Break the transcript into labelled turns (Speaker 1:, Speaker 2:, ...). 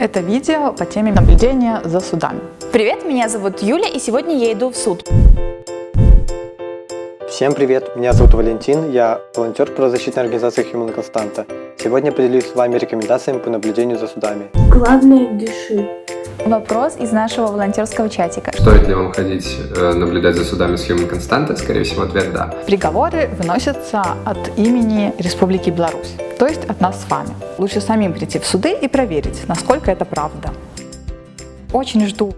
Speaker 1: Это видео по теме наблюдения за судами.
Speaker 2: Привет, меня зовут Юля, и сегодня я иду в суд.
Speaker 3: Всем привет, меня зовут Валентин, я волонтер правозащитной организации Human Constanta. Сегодня поделюсь с вами рекомендациями по наблюдению за судами.
Speaker 4: Главное, дыши.
Speaker 2: Вопрос из нашего волонтерского чатика.
Speaker 5: Стоит ли вам ходить э, наблюдать за судами с Human Constanta? Скорее всего, ответ «да».
Speaker 1: Приговоры выносятся от имени Республики Беларусь, то есть от нас с вами. Лучше самим прийти в суды и проверить, насколько это правда. Очень жду